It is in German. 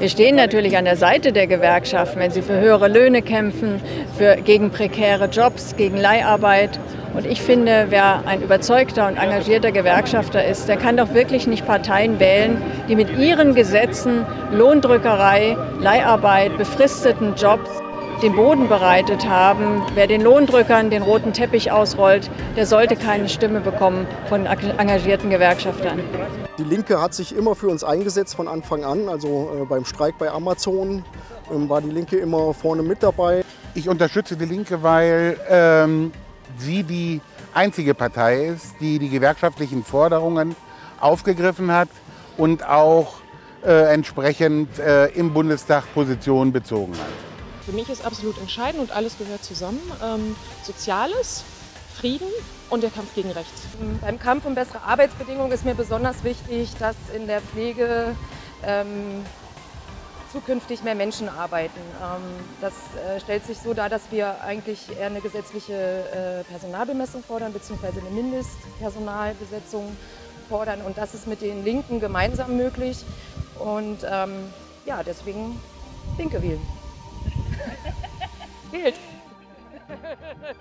Wir stehen natürlich an der Seite der Gewerkschaften, wenn sie für höhere Löhne kämpfen, für, gegen prekäre Jobs, gegen Leiharbeit. Und ich finde, wer ein überzeugter und engagierter Gewerkschafter ist, der kann doch wirklich nicht Parteien wählen, die mit ihren Gesetzen Lohndrückerei, Leiharbeit, befristeten Jobs den Boden bereitet haben. Wer den Lohndrückern den roten Teppich ausrollt, der sollte keine Stimme bekommen von engagierten Gewerkschaftern. Die Linke hat sich immer für uns eingesetzt von Anfang an. Also äh, beim Streik bei Amazon ähm, war die Linke immer vorne mit dabei. Ich unterstütze die Linke, weil ähm, sie die einzige Partei ist, die die gewerkschaftlichen Forderungen aufgegriffen hat und auch äh, entsprechend äh, im Bundestag Position bezogen hat. Für mich ist absolut entscheidend und alles gehört zusammen. Ähm, Soziales, Frieden und der Kampf gegen Rechts. Beim Kampf um bessere Arbeitsbedingungen ist mir besonders wichtig, dass in der Pflege ähm, zukünftig mehr Menschen arbeiten. Ähm, das äh, stellt sich so dar, dass wir eigentlich eher eine gesetzliche äh, Personalbemessung fordern, beziehungsweise eine Mindestpersonalbesetzung fordern. Und das ist mit den Linken gemeinsam möglich. Und ähm, ja, deswegen Linke wählen. Wählt! ja.